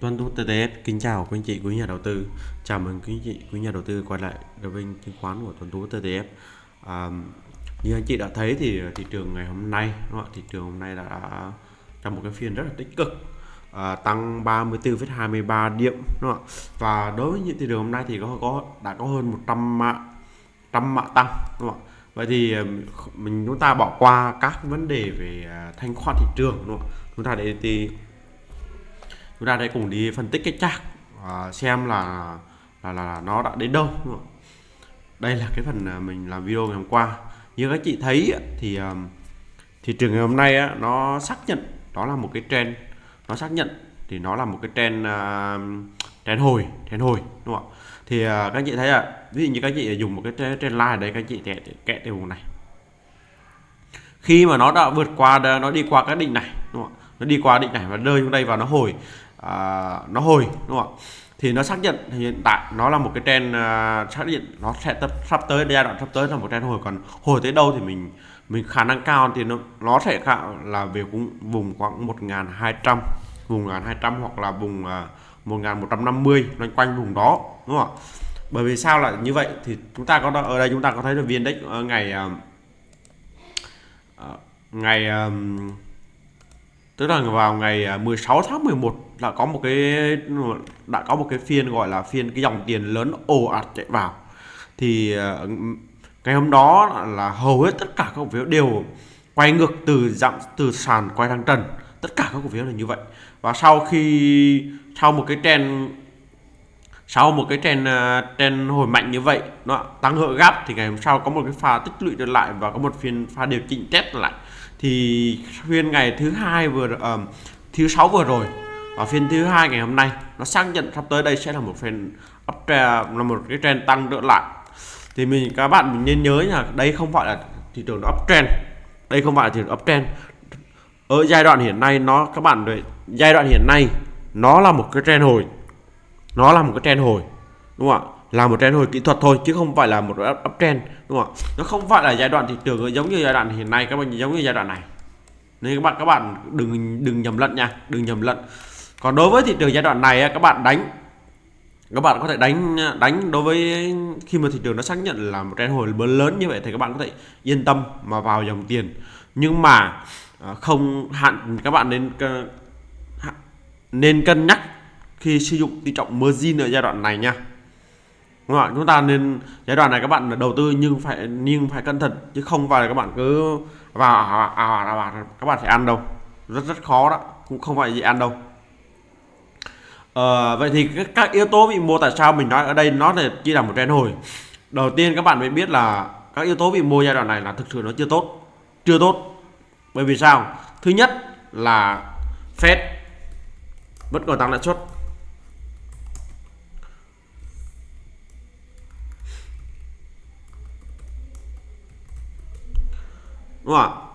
Tuấn Tú TTS kính chào quý anh chị quý nhà đầu tư chào mừng quý anh chị quý nhà đầu tư quay lại đối với chứng khoán của Tuấn Tú TTS à, như anh chị đã thấy thì thị trường ngày hôm nay đúng không? thị trường hôm nay đã trong một cái phiên rất là tích cực à, tăng 34,23 điểm đúng không? và đối với những thị trường hôm nay thì có có đã có hơn 100 mã trăm mã tăng đúng không? vậy thì mình chúng ta bỏ qua các vấn đề về à, thanh khoản thị trường đúng không? chúng ta để thì chúng ta sẽ cùng đi phân tích cái chart và xem là là, là nó đã đến đâu. Đây là cái phần à, mình làm video ngày hôm qua. Như các chị thấy thì à, thị trường ngày hôm nay nó xác nhận đó là một cái trend. Nó xác nhận thì nó là một cái trend à, trend hồi trend hồi đúng không ạ? Thì các anh chị thấy ạ ví dụ như các anh chị dùng một cái trend line ở đây các anh chị kẹt kẹt cái vùng này. Khi mà nó đã vượt qua nó đi qua cái đỉnh này đúng không ạ? Nó đi qua đỉnh này và rơi xuống đây và nó hồi à, nó hồi đúng không ạ? Thì nó xác nhận thì hiện tại nó là một cái trend uh, xác nhận nó sẽ tập, sắp tới giai đoạn sắp tới là một trend hồi. Còn hồi tới đâu thì mình mình khả năng cao thì nó nó sẽ là về cũng vùng khoảng 1.200 vùng 1.200 hoặc là vùng à, uh, 1150 loanh quanh vùng đó đúng không ạ? Bởi vì sao lại như vậy thì chúng ta có ở đây chúng ta có thấy được viên index ờ, ngày uh, ngày um, tức là vào ngày 16 tháng 11 là có một cái đã có một cái phiên gọi là phiên cái dòng tiền lớn ồ ạt chạy vào. Thì ờ, ngày hôm đó là hầu hết tất cả các cổ phiếu đều quay ngược từ dặm từ sàn quay sang trần. Tất cả các cổ phiếu là như vậy. Và sau khi sau một cái trend sau một cái trend ờ, trend hồi mạnh như vậy nó tăng hợ gap thì ngày hôm sau có một cái pha tích lũy trở lại và có một phiên pha điều chỉnh test lại. Thì phiên ngày thứ hai vừa uh, thứ sáu vừa rồi ở phiên thứ hai ngày hôm nay, nó xác nhận sắp tới đây sẽ là một phiên uptrend là một cái trend tăng trở lại. Thì mình, các bạn mình nên nhớ là đây không phải là thị trường uptrend đây không phải là thị trường uptrend ở giai đoạn hiện nay nó, các bạn đợi giai đoạn hiện nay nó là một cái trend hồi. Nó là một cái trend hồi, đúng không ạ? Là một trend hồi kỹ thuật thôi, chứ không phải là một uptrend đúng không ạ? Nó không phải là giai đoạn thị trường giống như giai đoạn hiện nay, các bạn giống như giai đoạn này. Nên các bạn các bạn đừng đừng nhầm lẫn nha, đừng nhầm lẫn còn đối với thị trường giai đoạn này các bạn đánh các bạn có thể đánh đánh đối với khi mà thị trường nó xác nhận là một trend hồi lớn như vậy thì các bạn có thể yên tâm mà vào dòng tiền. Nhưng mà à, không hạn các bạn nên nên cân nhắc khi sử dụng tỷ trọng margin ở giai đoạn này nha. Đúng không? chúng ta nên giai đoạn này các bạn đầu tư nhưng phải nhưng phải cẩn thận chứ không phải là các bạn cứ vào à, à, à, các bạn phải ăn đâu. Rất rất khó đó cũng không phải gì ăn đâu. Ờ, vậy thì các, các yếu tố bị mua tại sao mình nói ở đây nó là chỉ là một trend hồi. Đầu tiên các bạn phải biết là các yếu tố bị mua giai đoạn này là thực sự nó chưa tốt. Chưa tốt. Bởi vì sao? Thứ nhất là Fed vẫn còn tăng lãi suất. Đúng không ạ?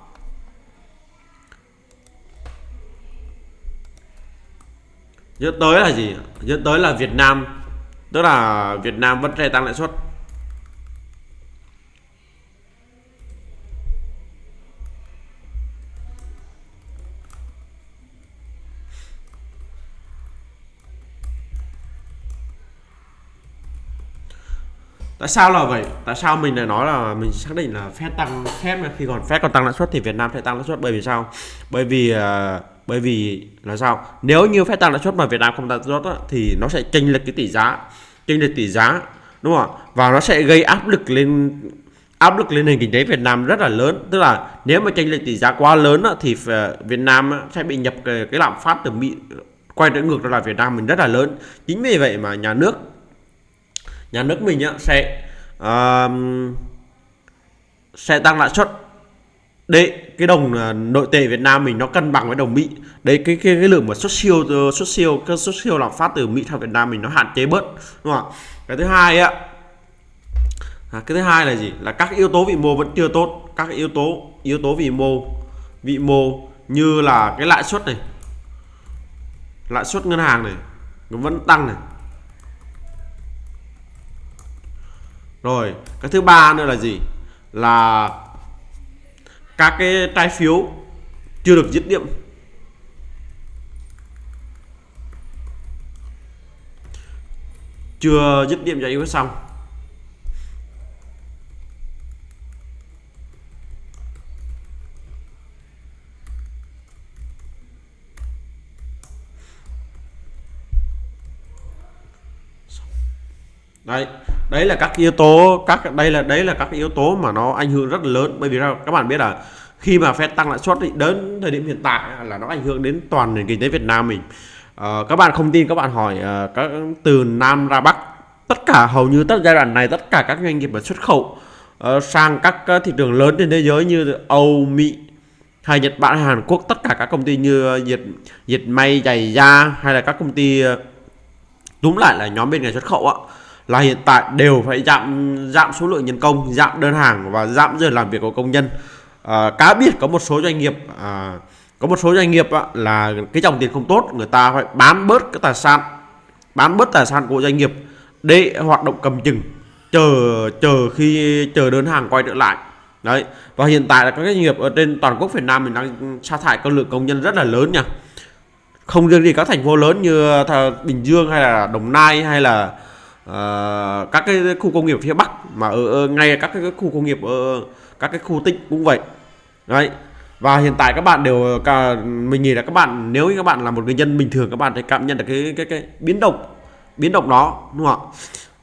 Dẫn tới là gì? Dẫn tới là Việt Nam. Tức là Việt Nam vẫn sẽ tăng lãi suất. Tại sao là vậy? Tại sao mình lại nói là mình xác định là phép tăng phép khi còn phép còn tăng lãi suất thì Việt Nam sẽ tăng lãi suất? Bởi vì sao? Bởi vì uh, bởi vì là sao nếu như phép tăng lãi suất mà Việt Nam không tăng lãi suất thì nó sẽ chênh lệch cái tỷ giá chênh lệch tỷ giá đúng không và nó sẽ gây áp lực lên áp lực lên nền kinh tế Việt Nam rất là lớn. Tức là nếu mà chênh lệch tỷ giá quá lớn thì ờ, Việt Nam sẽ bị nhập cái, cái lạm phát từ Mỹ quay trở ngược ra là Việt Nam mình rất là lớn. Chính vì vậy mà nhà nước nhà nước mình sẽ uh, sẽ tăng lãi suất đấy cái đồng à, nội tệ Việt Nam mình nó cân bằng với đồng Mỹ. Đấy cái cái, cái lượng mà xuất siêu ờ, xuất siêu cái xuất siêu làm phát từ Mỹ sang Việt Nam mình nó hạn chế bớt đúng không ạ? cái thứ hai á à, cái thứ hai là gì? Là các yếu tố vị mô vẫn chưa tốt. Các yếu tố yếu tố vị mô vị mô như là cái lãi suất này lãi suất ngân hàng này nó vẫn tăng này. Rồi cái thứ ba nữa là gì? Là các cái trái phiếu chưa được dứt điểm. Chưa dứt điểm giải quyết xong. Đấy đấy là các yếu tố các đây là đấy là các yếu tố mà nó ảnh hưởng rất là lớn. Bởi vì các bạn biết là khi mà Fed tăng lãi suất thì đến thời điểm hiện tại là nó ảnh hưởng đến toàn nền kinh tế Việt Nam mình. À, các bạn không tin các bạn hỏi à, các từ Nam ra Bắc tất cả hầu như tất giai đoạn này tất cả các doanh nghiệp và xuất khẩu uh, sang các thị trường lớn trên thế giới như Âu Mỹ hay Nhật Bản Hàn Quốc tất cả các công ty như Dệt Dệt may giày da hay là các công ty đúng lại là nhóm bên ngành xuất khẩu ạ là hiện tại đều phải giảm giảm số lượng nhân công giảm đơn hàng và giảm giờ làm việc của công nhân. À, cá biết có một số doanh nghiệp à, có một số doanh nghiệp á, là cái dòng tiền không tốt người ta phải bán bớt cái tài sản bán bớt tài sản của doanh nghiệp để hoạt động cầm chừng chờ chờ khi chờ đơn hàng quay trở lại. Đấy và hiện tại là các doanh nghiệp ở trên toàn quốc Việt Nam mình đang sa thải con lượng công nhân rất là lớn nha. Không riêng gì các thành phố lớn như Bình Dương hay là Đồng Nai hay là uh, các cái khu công nghiệp phía Bắc mà ở, ở ngay các cái khu công nghiệp ở các cái khu tỉnh cũng vậy. Đấy. Và hiện tại các bạn đều ờ, cả mình nghĩ là các bạn nếu như các bạn là một người dân bình thường các bạn sẽ cảm nhận được cái cái cái biến động biến động đó đúng không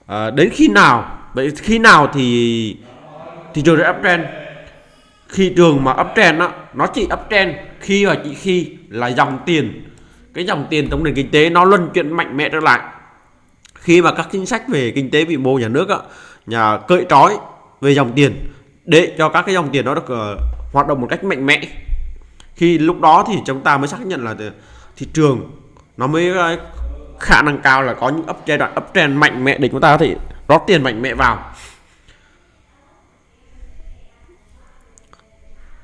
ạ? À, đến khi nào vậy khi nào thì thị trường sẽ uptrend? Khi trường mà uptrend đó, nó chỉ uptrend khi và chỉ khi là dòng tiền. Cái dòng tiền trong nền kinh tế nó luân chuyển mạnh mẽ trở lại khi mà các chính sách về kinh tế vĩ mô nhà nước á, nhà cởi trói về dòng tiền để cho các cái dòng tiền đó được uh, hoạt động một cách mạnh mẽ. Khi lúc đó thì chúng ta mới xác nhận là thị trường nó mới uh, khả năng cao là có những up giai đoạn uptrend mạnh mẽ để chúng ta có thể rót tiền mạnh mẽ vào.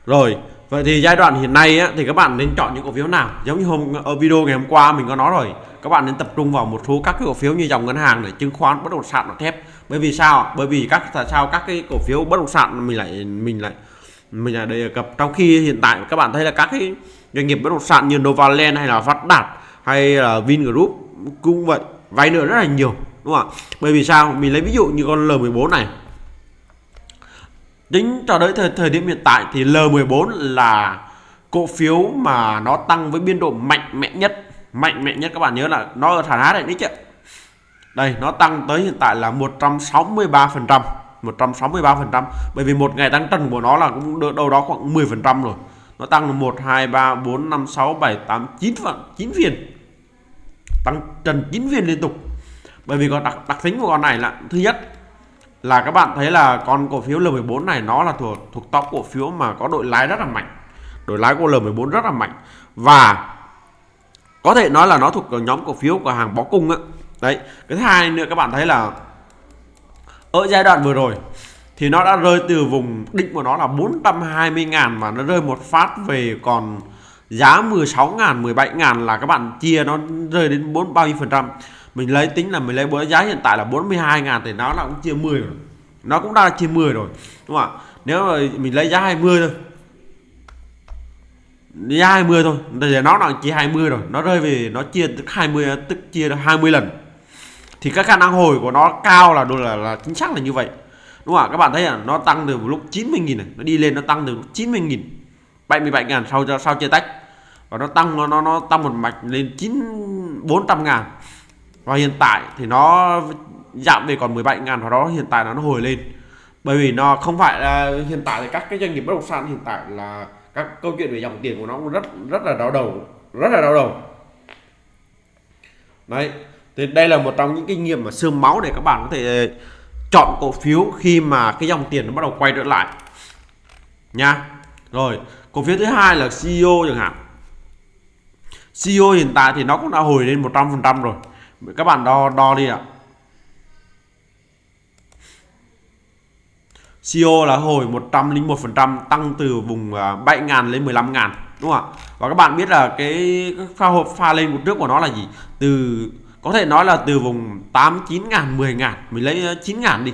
Rồi vậy thì giai đoạn hiện nay á, thì các bạn nên chọn những cổ phiếu nào? Giống như hôm ở video ngày hôm qua mình có nói rồi các bạn nên tập trung vào một số các cái cổ phiếu như dòng ngân hàng để chứng khoán bất động sản và thép. Bởi vì sao? Bởi vì các tại sao các cái cổ phiếu bất động sản mình lại mình lại mình lại đề cập. Trong khi hiện tại các bạn thấy là các cái doanh nghiệp bất động sản như Novaland hay là Phát Đạt hay là Vingroup cũng vậy vay nữa rất là nhiều đúng không ạ? Bởi vì sao? Mình lấy ví dụ như con L14 này. Tính cho đến thời, thời điểm hiện tại thì L14 là cổ phiếu mà nó tăng với biên độ mạnh mẽ nhất mạnh mẽ nhất, các bạn nhớ là nó ở thản HNX ấy. đây, nó tăng tới hiện tại là 163 phần trăm 163 phần trăm. Bởi vì một ngày tăng trần của nó là cũng được đâu đó khoảng 10 phần trăm rồi. Nó tăng 1 2 3 4 5 6 7 8 9 phần 9 phiên tăng trần 9 phiên liên tục. Bởi vì có đặc đặc tính của con này là, thứ nhất là các bạn thấy là con cổ phiếu L14 này nó là thuộc thuộc top cổ phiếu mà có đội lái rất là mạnh. Đội lái của L14 rất là mạnh. Và có thể nói là nó thuộc nhóm cổ phiếu của hàng bó cung á. Đấy, cái thứ hai nữa các bạn thấy là ở giai đoạn vừa rồi thì nó đã rơi từ vùng định của nó là 420 ngàn và nó rơi một phát về còn giá 16 ngàn 17 ngàn là các bạn chia nó rơi đến 4 bao nhiêu phần trăm. Mình lấy tính là mình lấy bữa giá hiện tại là 42 ngàn thì nó là cũng chia 10 rồi. Nó cũng đã chia 10 rồi, đúng không ạ? Nếu mà mình lấy giá 20 thôi giá 20 thôi. Bây giờ nó là chỉ 20 rồi. Nó rơi về nó chia tức 20 tức chia 20 lần. Thì các khả năng hồi của nó cao là là, là chính xác là như vậy. Đúng không ạ? Các bạn thấy là nó tăng từ lúc 90.000 này nó đi lên nó tăng từ 90.000 77.000 sau sau chia tách. Và nó tăng nó nó, nó tăng một mạch lên 9 400 ngàn và hiện tại thì nó giảm về còn 17 ngàn và đó hiện tại là nó hồi lên. Bởi vì nó không phải là hiện tại thì các cái doanh nghiệp bất động sản hiện tại là các câu chuyện về dòng tiền của nó cũng rất rất là đau đầu, rất là đau đầu. Đấy, thì đây là một trong những kinh nghiệm mà xương máu để các bạn có thể ờ, chọn cổ phiếu khi mà cái dòng tiền nó bắt đầu quay trở lại. Nha. Rồi, cổ phiếu thứ hai là CEO chẳng hạn. CEO hiện tại thì nó cũng đã hồi lên 100% rồi. Các bạn đo đo đi ạ. CO là hồi 101% tăng từ vùng à, 7.000 lên 15.000 đúng không ạ? Và các bạn biết là cái pha hộp pha lên một trước của nó là gì? Từ có thể nói là từ vùng 8 9 ngàn 10 ngàn mình lấy à, 9 ờ, ngàn đi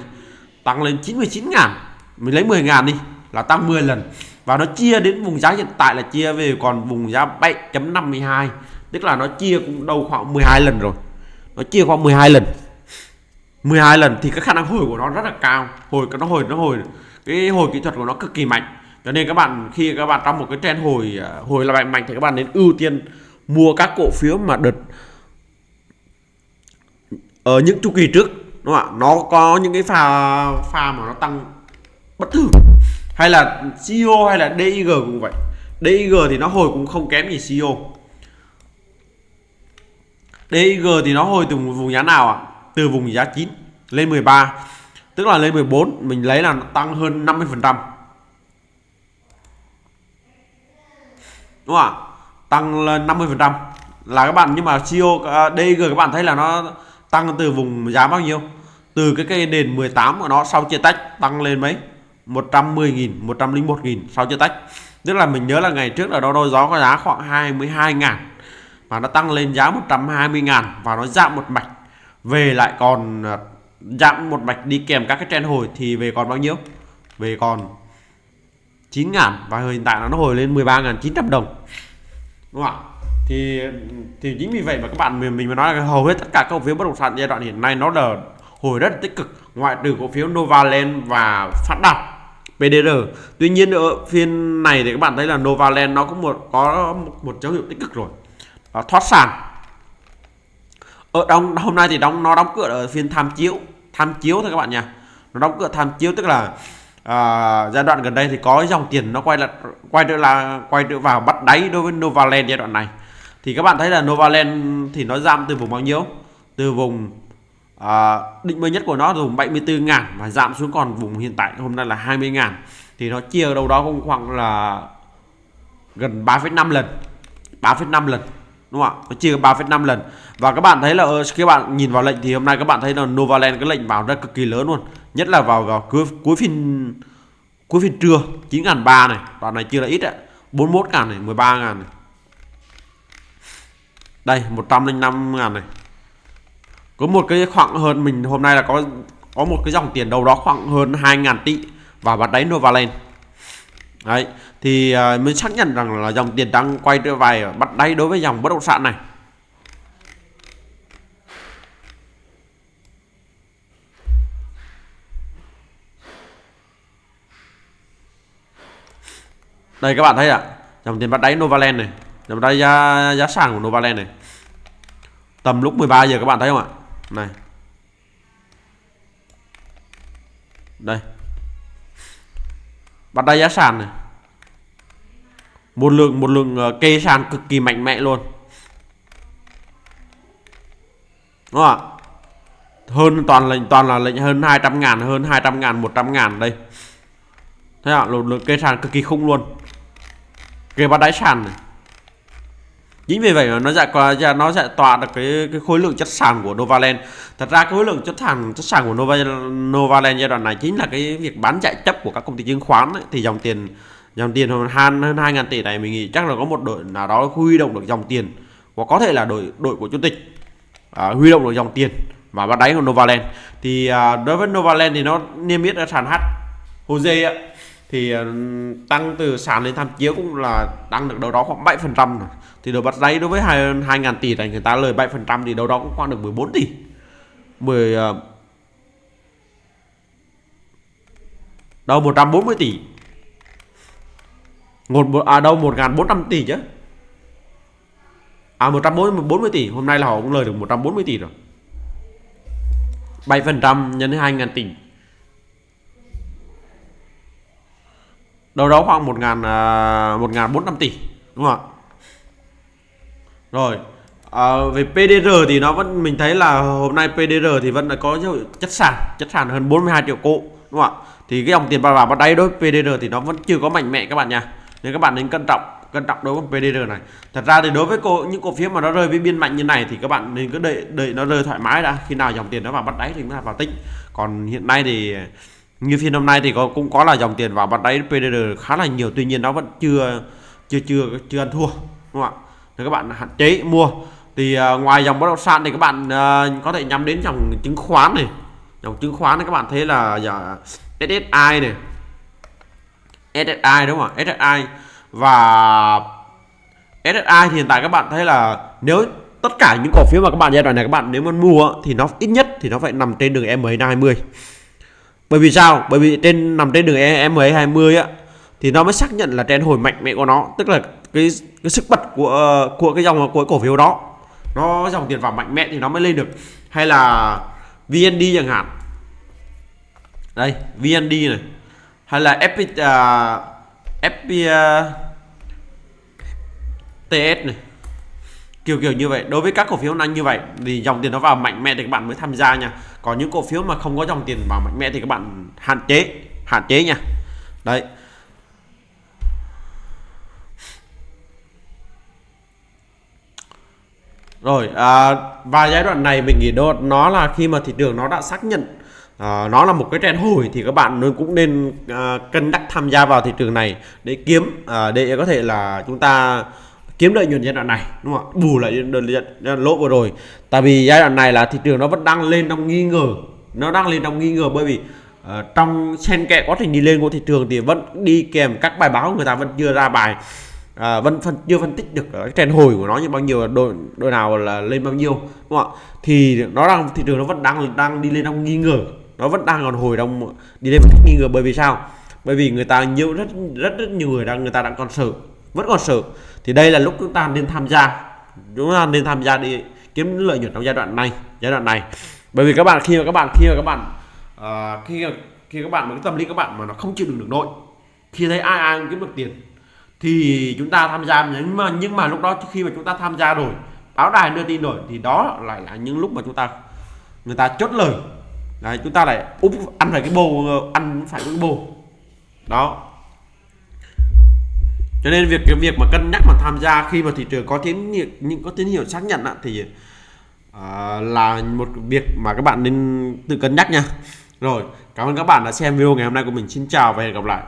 tăng lên 99 ngàn mình lấy 10 ngàn đi là tăng 10 lần. Và nó chia đến vùng giá hiện tại là chia về còn vùng giá 7.52 tức là nó chia cũng đâu khoảng 12 lần rồi nó chia khoảng 12 lần. 12 lần thì cái khả năng hồi của nó rất là cao. Hồi nó hồi nó hồi, cái hồi kỹ thuật của nó cực kỳ mạnh. Cho nên các bạn, khi các bạn trong một cái trend hồi à, hồi là mạnh mạnh thì các bạn nên ưu tiên mua các cổ phiếu mà đợt ở những chu kỳ trước, đúng không ạ? Nó có những cái pha pha mà nó tăng bất thường. Hay là CEO hay là DIG cũng vậy. DIG thì nó hồi cũng không kém gì CEO DIG thì nó hồi từ vùng giá nào ạ? à? Từ vùng giá 9 lên 13 tức là lên 14 mình lấy là nó tăng hơn 50 phần trăm. Đúng không ạ? Tăng lên 50 phần trăm. Là các bạn, nhưng mà CEO à, DIG các bạn thấy là nó tăng từ vùng giá bao nhiêu? Từ cái cây nền 18 của nó sau chia tách tăng lên mấy? 110.000 101.000 sau chia tách. Tức là mình nhớ là ngày trước là đó đôi gió có giá khoảng 22.000 và nó tăng lên giá 120.000 và nó giảm một mạch về lại còn à, giảm một mạch đi kèm các cái trend hồi thì về còn bao nhiêu? Về còn 9 ngàn và hiện tại nó hồi lên 13.900 đồng. Đúng không ạ? Thì thì chính vì vậy mà các bạn mình mình mới nói là hầu hết tất cả các cổ phiếu bất động sản giai đoạn hiện nay nó là hồi rất tích cực ngoại trừ cổ phiếu Novaland và Phát Đạt PDR tuy nhiên ở phiên này thì các bạn thấy là Novaland nó cũng một có một, một dấu hiệu tích cực rồi. Đó, thoát sàn ở đóng hôm nay thì đóng nó đóng cửa ở phiên tham chiếu. Tham chiếu thôi các bạn nha nó đóng cửa tham chiếu tức là à, giai đoạn gần đây thì có dòng tiền nó quay lại quay trở là quay trở vào bắt đáy đối với Novaland giai đoạn này. Thì các bạn thấy là Novaland thì nó giảm từ vùng bao nhiêu? Từ vùng à, định mới nhất của nó dùng 74 ngàn và giảm xuống còn vùng hiện tại hôm nay là 20 ngàn. Thì nó chia đâu đó cũng khoảng là gần 3,5 lần 3,5 lần đúng không ạ? Nó chia 3,5 lần. Và các bạn thấy là ờ, khi các bạn nhìn vào lệnh thì hôm nay các bạn thấy là Novaland cái lệnh vào rất cực kỳ lớn luôn. Nhất là vào vào cuối cuối phiên cuối phiên trưa 9.300 này. Đoạn này chưa là ít ạ. 41.000 này 13.000 này. Đây 105.000 này. Có một cái khoảng hơn mình hôm nay là có có một cái dòng tiền đâu đó khoảng hơn 2.000 tỷ và bắt đáy Novaland đấy thì à, uh, mới xác nhận rằng là dòng tiền đang quay trở về bắt đáy đối với dòng bất động sản này. Đây các bạn thấy ạ dòng tiền bắt đáy Novaland này dòng đáy giá giá sàn của Novaland này. Tầm lúc 13 giờ các bạn thấy không ạ? Này. Đây bắt đáy giá sàn này. Một lượng một lượng ờ, kê sàn cực kỳ mạnh mẽ luôn. Đúng không ạ? Hơn toàn lệnh toàn là lệnh hơn 200 ngàn hơn 200 ngàn 100 ngàn đây. Thế ạ? Lượng, lượng kê sàn cực kỳ khủng luôn. Kê bắt đáy sàn này chính vì vậy mà nó dạ sẽ dạ, nó sẽ tỏa được cái cái khối lượng chất sàn của Novaland. Thật ra cái khối lượng chất sàn chất sàn của Nova, Novaland giai đoạn này chính là cái việc bán chạy chấp của các công ty chứng khoán ấy. thì dòng tiền dòng tiền hơn hơn hai ngàn tỷ này mình nghĩ chắc là có một đội nào đó huy động được dòng tiền. Và có thể là đội đội của chủ tịch à, huy động được dòng tiền và bắt đáy của Novaland. Thì à, đối với Novaland thì nó niêm yết ở sàn H. Jose ạ thì ờ, tăng từ sàn lên tham chiếu cũng là tăng được đâu đó khoảng 7 phần trăm thì đồ bắt đáy đối với hai hai ngàn tỷ này người ta lời 7 phần trăm thì đâu đó cũng khoảng được 14 tỷ. 10 ờ, đâu 140 tỷ. Một à đâu 1.400 tỷ chứ. À 140 tỷ. Hôm nay là họ cũng lời được 140 tỷ rồi. 7 phần trăm nhân 2.000 tỷ. Đâu đó khoảng 1 ngàn à, 1 ngàn 400 tỷ đúng không ạ? Rồi à, về PDR thì nó vẫn mình thấy là hôm nay PDR thì vẫn là có chất sản chất sản hơn 42 triệu cổ đúng không ạ? Thì cái dòng tiền vào vào đáy đối với PDR thì nó vẫn chưa có mạnh mẽ các bạn nha. Nên các bạn nên cẩn trọng cẩn trọng đối với PDR này. Thật ra thì đối với cô những cổ phiếu mà nó rơi với biên mạnh như này thì các bạn nên cứ đợi đợi nó rơi thoải mái đã. Khi nào dòng tiền nó vào bắt đáy thì mới vào tích. Còn hiện nay thì như phiên hôm nay thì có cũng có là dòng tiền vào bắt đáy PDR khá là nhiều tuy nhiên nó vẫn chưa chưa chưa chưa ăn thua đúng không ạ? Thì các bạn hạn chế mua. Thì uh, ngoài dòng bất động sản thì các bạn uh, có thể nhắm đến dòng chứng khoán này. Dòng chứng khoán này các bạn thấy là dạ, giờ SSI này. SSI đúng không ạ? SSI và SSI thì hiện tại các bạn thấy là nếu tất cả những cổ phiếu mà các bạn giai đoạn này các bạn nếu muốn mua thì nó ít nhất thì nó phải nằm trên đường MA 20 bởi vì sao? Bởi vì trên nằm trên đường EMA 20 á thì nó mới xác nhận là trend hồi mạnh mẽ của nó tức là cái cái sức bật của của cái dòng của cổ phiếu đó nó dòng tiền vào mạnh mẽ thì nó mới lên được. Hay là VND chẳng hạn. Đây VND này. Hay là FP uh, à, FP uh, à, TS này kiểu kiểu như vậy. Đối với các cổ phiếu năng như vậy thì dòng tiền nó vào mạnh mẽ thì các bạn mới tham gia nha. Còn những cổ phiếu mà không có dòng tiền vào mạnh mẽ thì các bạn hạn chế hạn chế nha. Đấy. Rồi à, và giai đoạn này mình nghĩ đó nó là khi mà thị trường nó đã xác nhận à, nó là một cái trend hồi thì các bạn cũng nên à, cân nhắc tham gia vào thị trường này để kiếm à, để có thể là chúng ta kiếm lợi nhuận giai đoạn này đúng không ạ? Bù lại đợt lỗ vừa rồi. Tại vì giai đoạn này là thị trường nó vẫn đang lên trong nghi ngờ nó đang lên trong nghi ngờ bởi vì uh, trong xen kẽ quá trình đi lên của thị trường thì vẫn đi kèm các bài báo người ta vẫn chưa ra bài à, vẫn phân chưa phân tích được cái trend hồi của nó như bao nhiêu đội đội nào là lên bao nhiêu đúng không ạ? Thì nó đang thị trường nó vẫn đang đang đi lên trong nghi ngờ nó vẫn đang còn hồi trong đi lên nghi ngờ bởi vì sao? Bởi vì người ta nhiều rất rất rất nhiều người đang người ta đang còn sợ vẫn còn sợ thì đây là lúc chúng ta nên tham gia. Chúng ta nên tham gia đi kiếm lợi nhuận trong giai đoạn này giai đoạn này. Bởi vì các bạn khi mà các bạn khi mà các bạn uh, khi khi các bạn một cái tâm lý các bạn mà nó không chịu đựng được nội khi thấy ai ai kiếm được tiền thì chúng ta tham gia. Nhưng mà nhưng mà lúc đó khi mà chúng ta tham gia rồi báo đài đưa tin rồi thì đó lại là những lúc mà chúng ta người ta chốt lời. Đấy, chúng ta lại úp ăn phải cái bồ ăn phải cái bồ. Đó cho nên việc cái việc mà cân nhắc mà tham gia khi mà thị trường có tín hiệu những có tín hiệu xác nhận thì à, là một việc mà các bạn nên tự cân nhắc nha. Rồi cảm ơn các bạn đã xem video ngày hôm nay của mình. Xin chào và hẹn gặp lại.